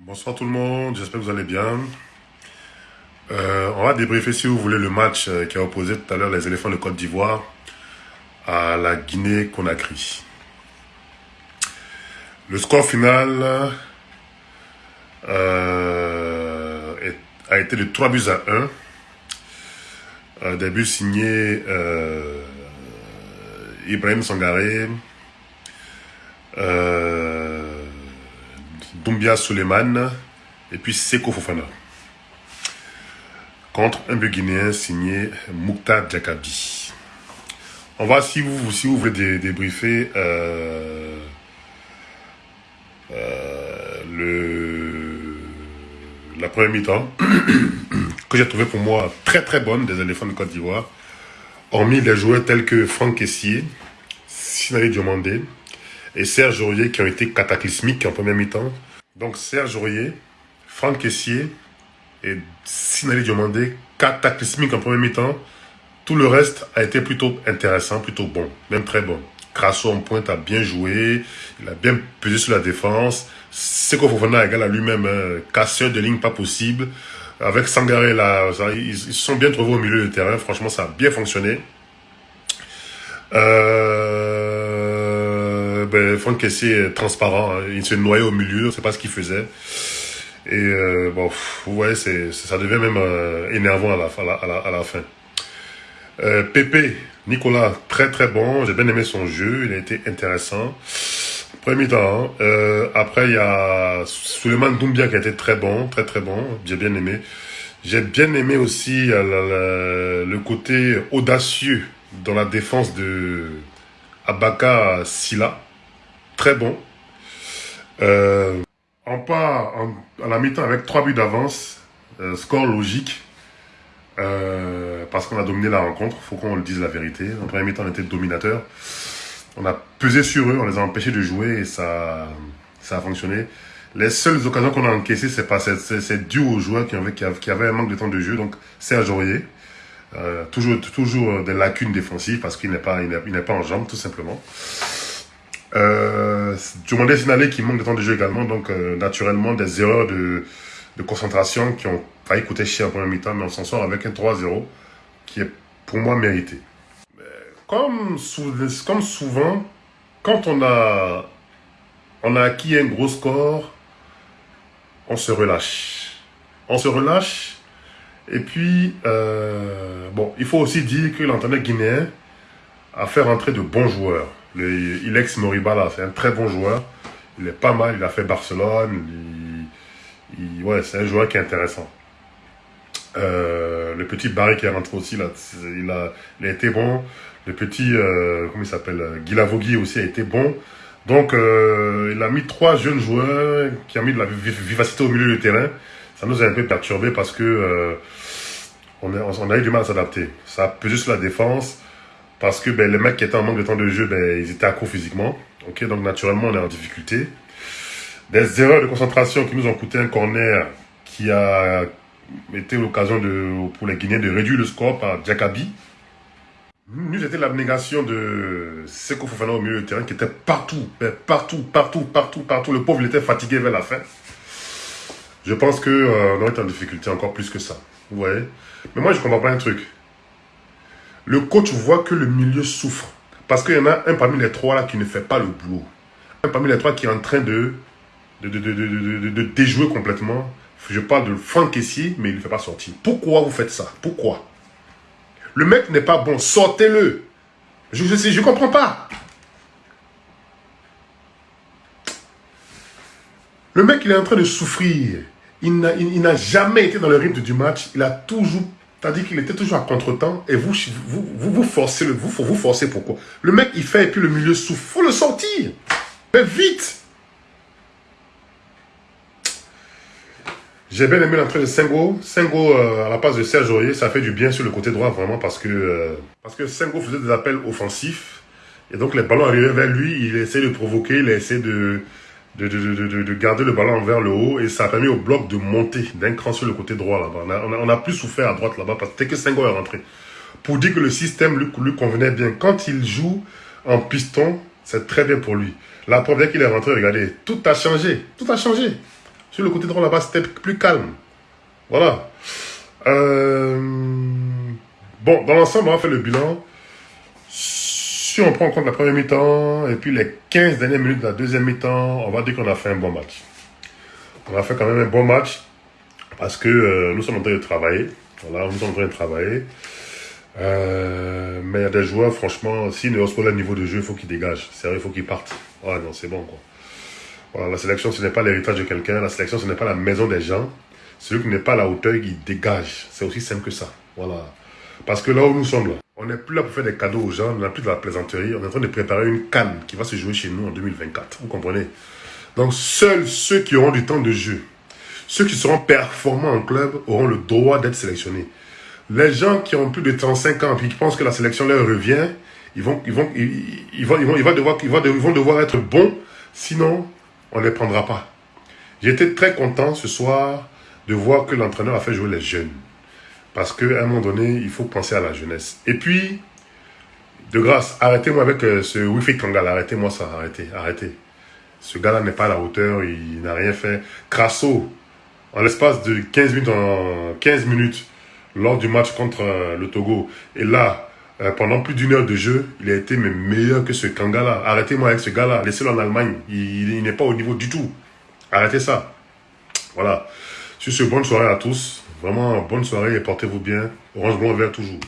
Bonsoir tout le monde, j'espère que vous allez bien. Euh, on va débriefer si vous voulez le match euh, qui a opposé tout à l'heure les éléphants de Côte d'Ivoire à la Guinée-Conakry. Le score final euh, a été de 3 buts à 1. des buts signés Ibrahim Sangaré, Doumbia Suleiman et puis Seko Fofana. Contre un but guinéen signé Moukta Djakabi. On va, si vous, si vous voulez débriefer euh, euh, le, la première mi-temps, que j'ai trouvé pour moi très très bonne des éléphants de Côte d'Ivoire, hormis les joueurs tels que Franck Kessier, Sinali Diomandé et Serge Aurier qui ont été cataclysmiques en première mi-temps. Donc Serge Aurier, Franck Kessier et Sinali Diomandé, cataclysmique en premier mi-temps. Tout le reste a été plutôt intéressant, plutôt bon, même très bon. Crasso en pointe a bien joué, il a bien pesé sur la défense. Seko Fofana égal à lui-même, hein, casseur de ligne pas possible. Avec Sangaré, ils se sont bien trouvés au milieu du terrain. Franchement, ça a bien fonctionné. Euh, ben, Franck est transparent. Hein. Il se noyait au milieu, on sait pas ce qu'il faisait. Et euh, bon, vous voyez, ça devient même euh, énervant à la, fin. Euh, Pépé, Nicolas, très très bon. J'ai bien aimé son jeu, il a été intéressant. Premier temps. Hein. après, il y a Suleiman Doumbia qui a été très bon, très très bon. J'ai bien aimé. J'ai bien aimé aussi le côté audacieux dans la défense de Abaka Silla très bon. Euh, on part à la mi-temps avec trois buts d'avance, euh, score logique, euh, parce qu'on a dominé la rencontre, faut qu'on le dise la vérité. En première mi-temps, on était dominateur. On a pesé sur eux, on les a empêchés de jouer et ça, ça a fonctionné. Les seules occasions qu'on a encaissées, c'est pas c'est dû aux joueurs qui avaient, un manque de temps de jeu. Donc Serge Aurier, toujours, toujours des lacunes défensives parce qu'il n'est pas, il n'est pas en jambes tout simplement. Euh, Diomandé Sinalé qui manque de temps de jeu également, donc euh, naturellement des erreurs de, de, concentration qui ont failli coûter cher en première mi-temps, mais on s'en sort avec un 3-0 qui est pour moi mérité. Comme, comme souvent, quand on a, on a acquis un gros score, on se relâche. On se relâche et puis, euh, bon, il faut aussi dire que l'entraîneur guinéen a fait rentrer de bons joueurs. Le Ilex Moribala, c'est un très bon joueur. Il est pas mal, il a fait Barcelone. Il, ouais, c'est un joueur qui est intéressant. Euh, le petit Barry qui est rentré aussi, là, il, a, été bon. Le petit, euh, comment il s'appelle Guilavogui aussi a été bon. Donc, euh, il a mis trois jeunes joueurs qui ont mis de la vivacité au milieu du terrain. Ça nous a un peu perturbé parce que on, a eu du mal à s'adapter. Ça a sur la défense. Parce que ben, les mecs qui étaient en manque de temps de jeu, ben, ils étaient à court physiquement. Ok, donc naturellement, on est en difficulté. Des erreurs de concentration qui nous ont coûté un corner qui a été l'occasion pour les Guinéens de réduire le score par Jakabi. Nous, c'était l'abnégation de Seko Fofana au milieu du terrain qui était partout, ben, partout, partout, partout, partout. Le pauvre, il était fatigué vers la fin. Je pense qu'on euh, aurait été en difficulté encore plus que ça. Vous Mais moi, je comprends pas un truc le coach voit que le milieu souffre. Parce qu'il y en a un parmi les trois là qui ne fait pas le boulot. Un parmi les trois qui est en train de, déjouer complètement. Je parle de Franck Kessier, mais il ne fait pas sortir. Pourquoi vous faites ça? Pourquoi? Le mec n'est pas bon, sortez-le. Je ne je, je comprends pas. Le mec, il est en train de souffrir. Il n'a jamais été dans le rythme du match. Il a toujours Tandis qu'il était toujours à contre-temps et vous, vous, vous, forcez le, vous, vous forcez pourquoi? Le mec, il fait et puis le milieu souffre. faut le sortir. Mais vite J'ai bien aimé l'entrée de Sengo. Sengo, euh, à la place de Serge Aurier, ça fait du bien sur le côté droit, vraiment, parce que, euh, parce que Sengo faisait des appels offensifs. Et donc, les ballons arrivaient vers lui, il essayait de provoquer, il essayait de, de, de, de, garder le ballon vers le haut et ça a permis au bloc de monter d'un cran sur le côté droit là-bas. On a, plus souffert à droite là-bas parce que que Senghor est rentré. Pour dire que le système lui, lui convenait bien. Quand il joue en piston, c'est très bien pour lui. La première qu'il est rentré, regardez, tout a changé. Tout a changé. Sur le côté droit là-bas, c'était plus calme. Voilà. Euh, bon, dans l'ensemble, on va faire le bilan. Si on prend en compte la première mi-temps et puis les 15 dernières minutes de la deuxième mi-temps, on va dire qu'on a fait un bon match. On a fait quand même un bon match parce que euh, nous sommes en train de travailler. Voilà, nous sommes en train de travailler. Euh, mais il y a des joueurs, franchement, s'ils ne pas le niveau de jeu, il faut qu'ils dégagent. C'est vrai, il faut qu'ils partent. Ouais, non, c'est bon, quoi. Voilà, la sélection, ce n'est pas l'héritage de quelqu'un. La sélection, ce n'est pas la maison des gens. Celui qui n'est pas la hauteur, il dégage. C'est aussi simple que ça. Voilà. Parce que là où nous sommes, là, on n'est plus là pour faire des cadeaux aux gens, on n'est plus de la plaisanterie. On est en train de préparer une canne qui va se jouer chez nous en 2024. Vous comprenez? Donc, seuls ceux qui auront du temps de jeu, ceux qui seront performants en club, auront le droit d'être sélectionnés. Les gens qui ont plus de 35 ans et qui pensent que la sélection leur revient, ils vont, devoir, ils vont devoir être bons, sinon on ne les prendra pas. J'étais très content ce soir de voir que l'entraîneur a fait jouer les jeunes. Parce qu'à un moment donné, il faut penser à la jeunesse. Et puis, de grâce, arrêtez-moi avec euh, ce Wifi Kangal, arrêtez-moi ça, arrêtez, arrêtez. Ce gars-là n'est pas à la hauteur, il n'a rien fait. Crasso, en l'espace de 15 minutes, en 15 minutes, lors du match contre euh, le Togo, et là, euh, pendant plus d'une heure de jeu, il a été meilleur que ce Kanga-là. Arrêtez-moi avec ce gars-là, laissez-le en Allemagne, il n'est pas au niveau du tout. Arrêtez ça. Voilà. Sur ce, bonne soirée à tous. Vraiment, bonne soirée et portez-vous bien. Orange Blanc Vert toujours.